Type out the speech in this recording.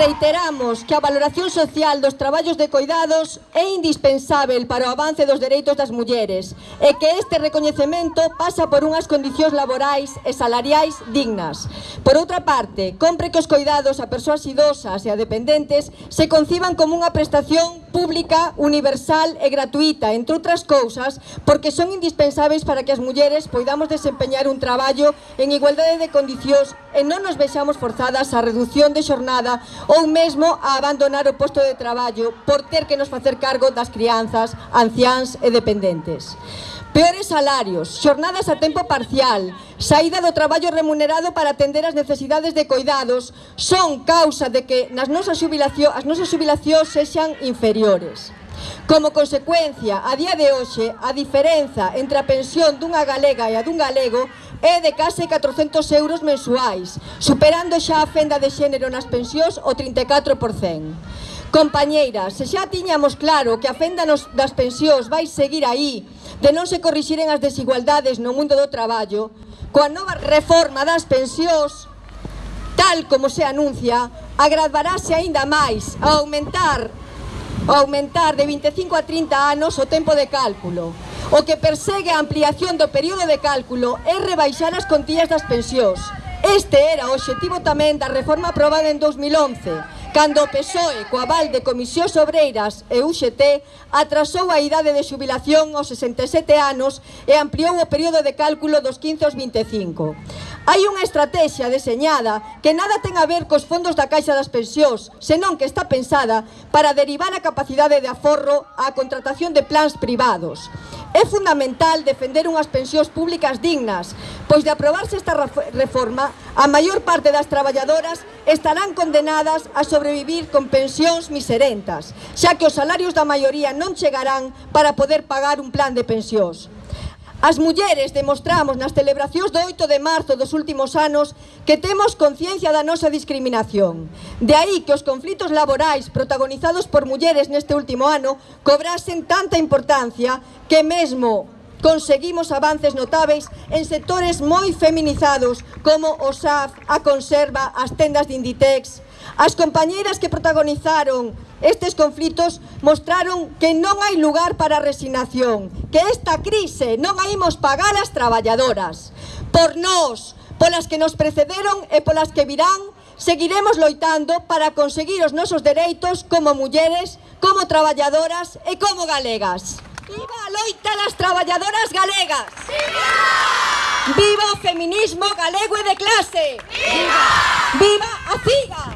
Reiteramos que a valoración social dos traballos de coidados é indispensável para o avance dos dereitos das mulleres e que este recoñecemento pasa por unhas condicións laborais e salariais dignas. Por outra parte, compre que os coidados a persoas idosas e a dependentes se conciban como unha prestación pública, universal e gratuita, entre outras cousas, porque son indispensáveis para que as mulleres poidamos desempeñar un traballo en igualdade de condicións e non nos vexamos forzadas á reducción de xornada ou mesmo a abandonar o posto de traballo por ter que nos facer cargo das crianzas, anciáns e dependentes. Peores salarios, xornadas a tempo parcial, saída do traballo remunerado para atender as necesidades de coidados son causa de que nas nosas xubilación, as nosas xubilacións sexan inferiores. Como consecuencia, a día de hoxe, a diferenza entre a pensión dunha galega e a dun galego é de case 400 euros mensuais, superando xa a fenda de xénero nas pensións o 34%. Compañeiras, se xa tiñamos claro que a fenda nos, das pensións vai seguir aí, de non se corrixiren as desigualdades no mundo do traballo, coa nova reforma das pensións, tal como se anuncia, agravarase aínda máis a aumentar, a aumentar de 25 a 30 anos o tempo de cálculo, O que persegue a ampliación do período de cálculo é rebaixar as contillas das pensións. Este era o obxectivo tamén da reforma aprobada en 2011, cando o PSOE, co aval de Comisións Obreiras e UGT, atrasou a idade de xubilación aos 67 anos e ampliou o período de cálculo dos 15 aos 25. Hai unha estrategia deseñada que nada ten a ver cos fondos da Caixa das Pensións, senón que está pensada para derivar a capacidade de aforro á contratación de plans privados. É fundamental defender unhas pensións públicas dignas, pois de aprobarse esta reforma, a maior parte das traballadoras estarán condenadas a sobrevivir con pensións miserentas, xa que os salarios da maioría non chegarán para poder pagar un plan de pensións. As mulleres demostramos nas celebracións do 8 de marzo dos últimos anos que temos conciencia da nosa discriminación. De aí que os conflitos laborais protagonizados por mulleres neste último ano cobrasen tanta importancia que mesmo conseguimos avances notáveis en sectores moi feminizados como o SAF, a conserva, as tendas de Inditex. As compañeiras que protagonizaron estes conflitos mostraron que non hai lugar para a resignación, que esta crise non a imos pagar as traballadoras. Por nós, polas que nos precederon e polas que virán, seguiremos loitando para conseguir os nosos dereitos como mulleres, como traballadoras e como galegas. Viva a loita das traballadoras galegas! Viva! Viva o feminismo galego e de clase! Viva! Viva a CIGA!